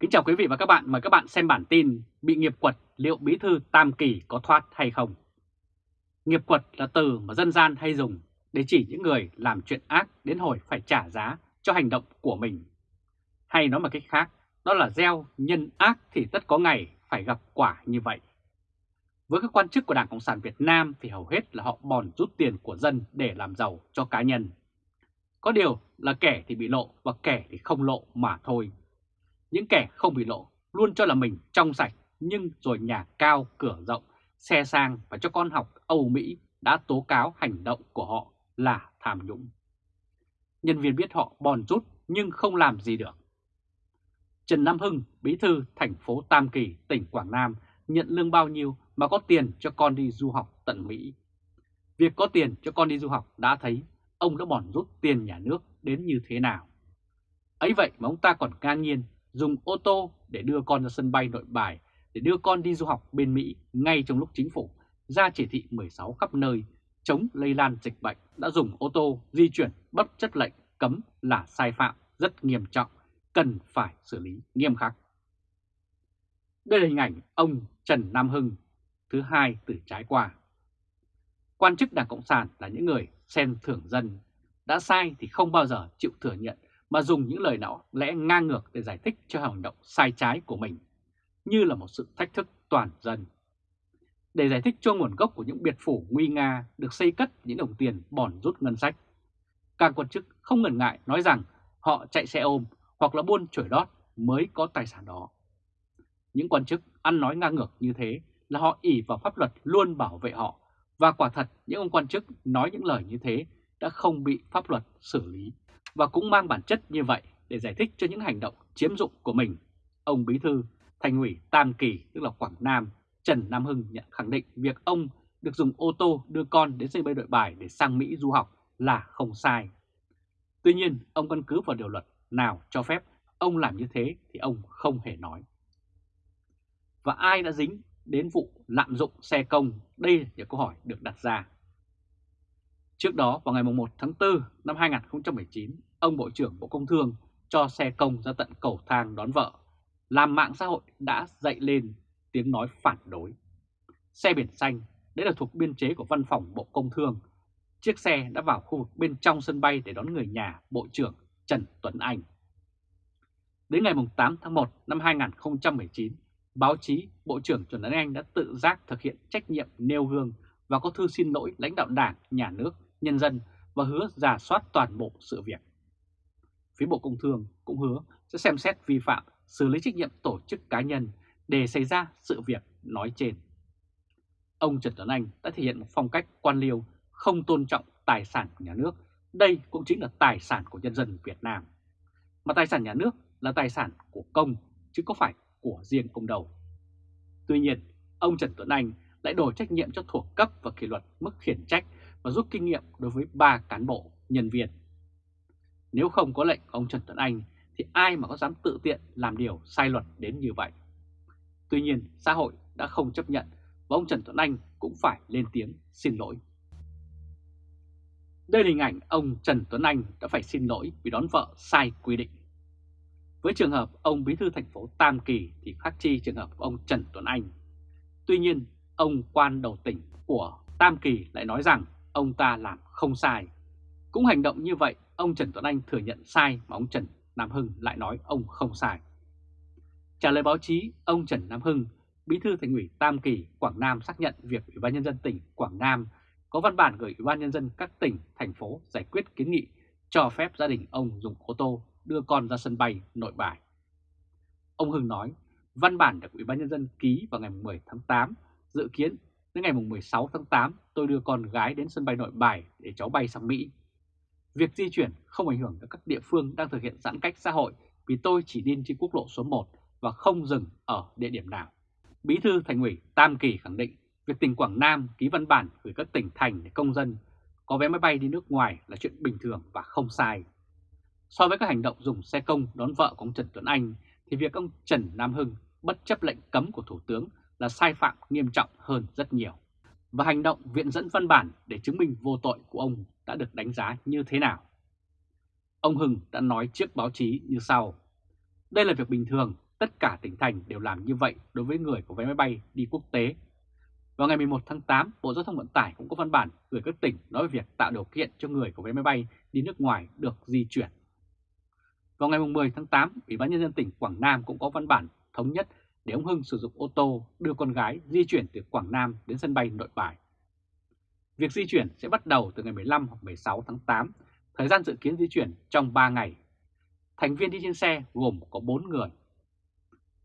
Kính chào quý vị và các bạn, mời các bạn xem bản tin Bị nghiệp quật liệu bí thư Tam Kỳ có thoát hay không? Nghiệp quật là từ mà dân gian hay dùng để chỉ những người làm chuyện ác đến hồi phải trả giá cho hành động của mình. Hay nói một cách khác, đó là gieo nhân ác thì tất có ngày phải gặp quả như vậy. Với các quan chức của Đảng Cộng sản Việt Nam thì hầu hết là họ bòn rút tiền của dân để làm giàu cho cá nhân. Có điều là kẻ thì bị lộ và kẻ thì không lộ mà thôi. Những kẻ không bị lộ luôn cho là mình trong sạch nhưng rồi nhà cao cửa rộng, xe sang và cho con học Âu Mỹ đã tố cáo hành động của họ là tham nhũng. Nhân viên biết họ bòn rút nhưng không làm gì được. Trần Nam Hưng, bí thư thành phố Tam Kỳ, tỉnh Quảng Nam nhận lương bao nhiêu mà có tiền cho con đi du học tận Mỹ. Việc có tiền cho con đi du học đã thấy ông đã bòn rút tiền nhà nước đến như thế nào. Ấy vậy mà ông ta còn ngang nhiên dùng ô tô để đưa con ra sân bay nội bài để đưa con đi du học bên Mỹ ngay trong lúc chính phủ ra chỉ thị 16 khắp nơi chống lây lan dịch bệnh đã dùng ô tô di chuyển bất chấp lệnh cấm là sai phạm rất nghiêm trọng, cần phải xử lý nghiêm khắc. Đây là hình ảnh ông Trần Nam Hưng thứ hai từ trái qua. Quan chức Đảng Cộng sản là những người xem thưởng dân, đã sai thì không bao giờ chịu thừa nhận mà dùng những lời nào lẽ ngang ngược để giải thích cho hành động sai trái của mình, như là một sự thách thức toàn dân. Để giải thích cho nguồn gốc của những biệt phủ nguy nga được xây cất những đồng tiền bòn rút ngân sách, các quan chức không ngần ngại nói rằng họ chạy xe ôm hoặc là buôn chổi đót mới có tài sản đó. Những quan chức ăn nói ngang ngược như thế là họ ỷ vào pháp luật luôn bảo vệ họ và quả thật những ông quan chức nói những lời như thế đã không bị pháp luật xử lý và cũng mang bản chất như vậy để giải thích cho những hành động chiếm dụng của mình. Ông Bí Thư Thành ủy Tam Kỳ tức là Quảng Nam Trần Nam Hưng nhận khẳng định việc ông được dùng ô tô đưa con đến sân bay nội bài để sang Mỹ du học là không sai. Tuy nhiên, ông căn cứ vào điều luật nào cho phép ông làm như thế thì ông không hề nói. Và ai đã dính đến vụ lạm dụng xe công? Đây là câu hỏi được đặt ra. Trước đó vào ngày 1 tháng 4 năm 2019, ông Bộ trưởng Bộ Công Thương cho xe công ra tận cầu thang đón vợ, làm mạng xã hội đã dậy lên tiếng nói phản đối. Xe biển xanh, đấy là thuộc biên chế của văn phòng Bộ Công Thương. Chiếc xe đã vào khu vực bên trong sân bay để đón người nhà Bộ trưởng Trần Tuấn Anh. Đến ngày 8 tháng 1 năm 2019, báo chí Bộ trưởng Trần Tuấn Anh đã tự giác thực hiện trách nhiệm nêu gương và có thư xin lỗi lãnh đạo đảng, nhà nước, nhân dân và hứa giả soát toàn bộ sự việc. Phía Bộ Công Thương cũng hứa sẽ xem xét vi phạm, xử lý trách nhiệm tổ chức cá nhân để xảy ra sự việc nói trên. Ông Trần Tuấn Anh đã thể hiện một phong cách quan liêu không tôn trọng tài sản của nhà nước. Đây cũng chính là tài sản của nhân dân Việt Nam. Mà tài sản nhà nước là tài sản của công chứ có phải của riêng ông đầu. Tuy nhiên, ông Trần Tuấn Anh lại đổ trách nhiệm cho thuộc cấp và kỷ luật mức khiển trách và rút kinh nghiệm đối với ba cán bộ, nhân viên. Nếu không có lệnh của ông Trần Tuấn Anh thì ai mà có dám tự tiện làm điều sai luật đến như vậy. Tuy nhiên, xã hội đã không chấp nhận và ông Trần Tuấn Anh cũng phải lên tiếng xin lỗi. Đây là hình ảnh ông Trần Tuấn Anh đã phải xin lỗi vì đón vợ sai quy định. Với trường hợp ông Bí thư thành phố Tam Kỳ thì khác chi trường hợp của ông Trần Tuấn Anh. Tuy nhiên, ông quan đầu tỉnh của Tam Kỳ lại nói rằng ông ta làm không sai. Cũng hành động như vậy, ông Trần Tuấn Anh thừa nhận sai mà ông Trần Nam Hưng lại nói ông không sai. Trả lời báo chí, ông Trần Nam Hưng, Bí thư Thành ủy Tam Kỳ, Quảng Nam xác nhận việc Ủy ban nhân dân tỉnh Quảng Nam có văn bản gửi Ủy ban nhân dân các tỉnh, thành phố giải quyết kiến nghị cho phép gia đình ông dùng ô tô đưa con ra sân bay nội bài. Ông Hưng nói, văn bản được Ủy ban nhân dân ký vào ngày 10 tháng 8, dự kiến đến ngày 16 tháng 8 tôi đưa con gái đến sân bay nội bài để cháu bay sang Mỹ. Việc di chuyển không ảnh hưởng đến các địa phương đang thực hiện giãn cách xã hội vì tôi chỉ đi trên quốc lộ số 1 và không dừng ở địa điểm nào. Bí thư Thành ủy Tam Kỳ khẳng định việc tỉnh Quảng Nam ký văn bản gửi các tỉnh thành để công dân có vé máy bay đi nước ngoài là chuyện bình thường và không sai. So với các hành động dùng xe công đón vợ của ông Trần Tuấn Anh, thì việc ông Trần Nam Hưng bất chấp lệnh cấm của Thủ tướng là sai phạm nghiêm trọng hơn rất nhiều. Và hành động viện dẫn văn bản để chứng minh vô tội của ông đã được đánh giá như thế nào? Ông Hưng đã nói trước báo chí như sau. Đây là việc bình thường, tất cả tỉnh thành đều làm như vậy đối với người có vé máy bay đi quốc tế. Vào ngày 11 tháng 8, Bộ Giao thông Vận tải cũng có văn bản gửi các tỉnh nói về việc tạo điều kiện cho người có vé máy bay đi nước ngoài được di chuyển. Vào ngày 10 tháng 8, Ủy ban Nhân dân tỉnh Quảng Nam cũng có văn bản thống nhất để ông Hưng sử dụng ô tô đưa con gái di chuyển từ Quảng Nam đến sân bay nội bài. Việc di chuyển sẽ bắt đầu từ ngày 15 hoặc 16 tháng 8, thời gian dự kiến di chuyển trong 3 ngày. Thành viên đi trên xe gồm có 4 người.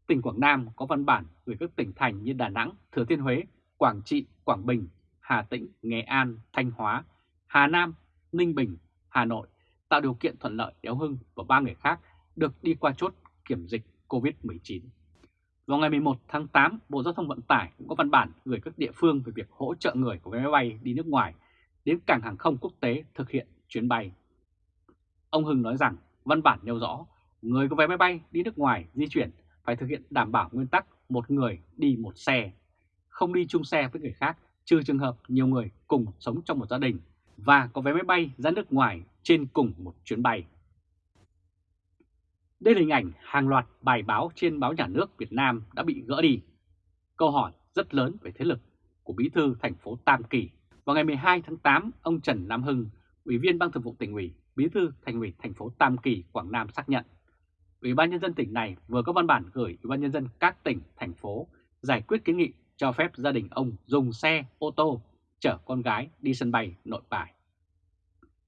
Tỉnh Quảng Nam có văn bản gửi các tỉnh thành như Đà Nẵng, Thừa Thiên Huế, Quảng Trị, Quảng Bình, Hà Tĩnh, Nghệ An, Thanh Hóa, Hà Nam, Ninh Bình, Hà Nội tạo điều kiện thuận lợi để ông Hưng và ba người khác được đi qua chốt kiểm dịch COVID-19. Vào ngày 11 tháng 8, Bộ Giao thông Vận tải cũng có văn bản gửi các địa phương về việc hỗ trợ người của vé máy bay đi nước ngoài đến cảng hàng không quốc tế thực hiện chuyến bay. Ông Hưng nói rằng văn bản nêu rõ người có vé máy bay đi nước ngoài di chuyển phải thực hiện đảm bảo nguyên tắc một người đi một xe, không đi chung xe với người khác trừ trường hợp nhiều người cùng sống trong một gia đình và có vé máy bay ra nước ngoài trên cùng một chuyến bay. Đây là hình ảnh hàng loạt bài báo trên báo nhà nước Việt Nam đã bị gỡ đi. Câu hỏi rất lớn về thế lực của bí thư thành phố Tam Kỳ. Vào ngày 12 tháng 8, ông Trần Nam Hưng, Ủy viên Ban Thường vụ tỉnh ủy, bí thư thành ủy thành phố Tam Kỳ, Quảng Nam xác nhận Ủy ban nhân dân tỉnh này vừa có văn bản gửi Ủy ban nhân dân các tỉnh, thành phố giải quyết kiến nghị cho phép gia đình ông dùng xe, ô tô chở con gái đi sân bay nội bài.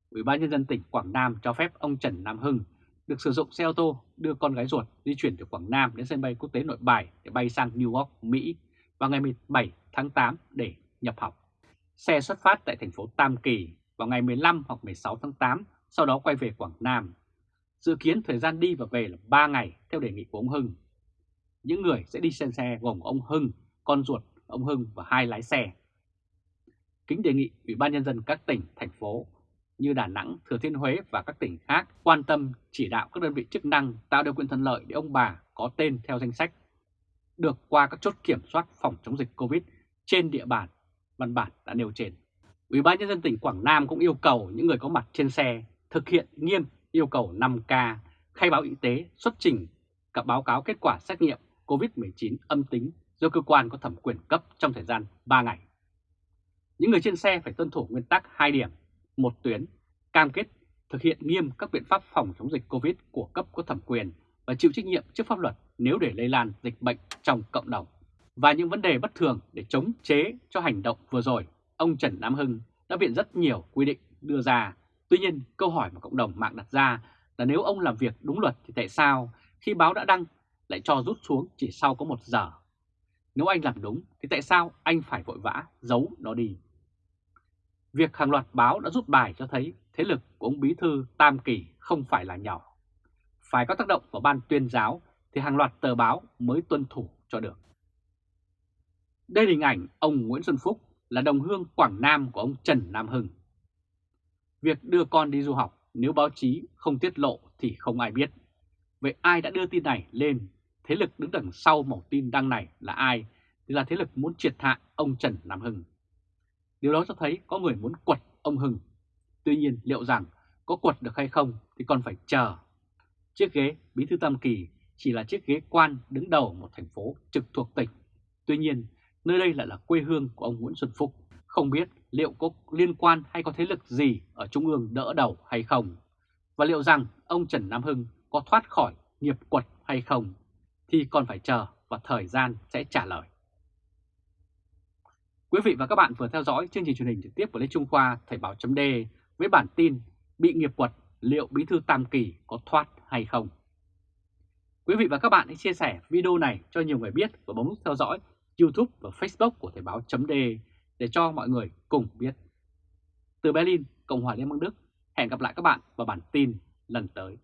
Ủy ban nhân dân tỉnh Quảng Nam cho phép ông Trần Nam Hưng được sử dụng xe ô tô đưa con gái ruột di chuyển từ Quảng Nam đến sân bay quốc tế Nội Bài để bay sang New York, Mỹ vào ngày 17 tháng 8 để nhập học. Xe xuất phát tại thành phố Tam Kỳ vào ngày 15 hoặc 16 tháng 8, sau đó quay về Quảng Nam. Dự kiến thời gian đi và về là 3 ngày theo đề nghị của ông Hưng. Những người sẽ đi trên xe gồm ông Hưng, con ruột ông Hưng và hai lái xe. Kính đề nghị Ủy ban Nhân dân các tỉnh, thành phố như Đà Nẵng, Thừa Thiên Huế và các tỉnh khác quan tâm chỉ đạo các đơn vị chức năng tạo điều kiện thuận lợi để ông bà có tên theo danh sách được qua các chốt kiểm soát phòng chống dịch Covid trên địa bàn văn bản đã nêu trên. Ủy ban nhân dân tỉnh Quảng Nam cũng yêu cầu những người có mặt trên xe thực hiện nghiêm yêu cầu 5K, khai báo y tế, xuất trình các báo cáo kết quả xét nghiệm COVID-19 âm tính do cơ quan có thẩm quyền cấp trong thời gian 3 ngày. Những người trên xe phải tuân thủ nguyên tắc 2 điểm một tuyến, cam kết thực hiện nghiêm các biện pháp phòng chống dịch COVID của cấp có thẩm quyền và chịu trách nhiệm trước pháp luật nếu để lây lan dịch bệnh trong cộng đồng. Và những vấn đề bất thường để chống chế cho hành động vừa rồi, ông Trần Nam Hưng đã viện rất nhiều quy định đưa ra. Tuy nhiên, câu hỏi mà cộng đồng mạng đặt ra là nếu ông làm việc đúng luật thì tại sao khi báo đã đăng lại cho rút xuống chỉ sau có một giờ? Nếu anh làm đúng thì tại sao anh phải vội vã giấu nó đi? Việc hàng loạt báo đã rút bài cho thấy thế lực của ông Bí Thư Tam Kỳ không phải là nhỏ. Phải có tác động vào ban tuyên giáo thì hàng loạt tờ báo mới tuân thủ cho được. Đây là hình ảnh ông Nguyễn Xuân Phúc là đồng hương Quảng Nam của ông Trần Nam Hưng. Việc đưa con đi du học, nếu báo chí không tiết lộ thì không ai biết. Vậy ai đã đưa tin này lên? Thế lực đứng đằng sau mẫu tin đăng này là ai? Thì là thế lực muốn triệt hạ ông Trần Nam Hưng. Điều đó cho thấy có người muốn quật ông Hưng. Tuy nhiên liệu rằng có quật được hay không thì còn phải chờ. Chiếc ghế Bí thư Tam Kỳ chỉ là chiếc ghế quan đứng đầu một thành phố trực thuộc tỉnh. Tuy nhiên, nơi đây lại là quê hương của ông Nguyễn Xuân Phúc. Không biết liệu có liên quan hay có thế lực gì ở Trung ương đỡ đầu hay không? Và liệu rằng ông Trần Nam Hưng có thoát khỏi nghiệp quật hay không? Thì còn phải chờ và thời gian sẽ trả lời. Quý vị và các bạn vừa theo dõi chương trình truyền hình trực tiếp của Lê Trung Khoa Thời báo chấm với bản tin bị nghiệp quật liệu bí thư Tam Kỳ có thoát hay không. Quý vị và các bạn hãy chia sẻ video này cho nhiều người biết và bấm nút theo dõi YouTube và Facebook của Thời báo chấm để cho mọi người cùng biết. Từ Berlin, Cộng hòa Liên bang Đức, hẹn gặp lại các bạn vào bản tin lần tới.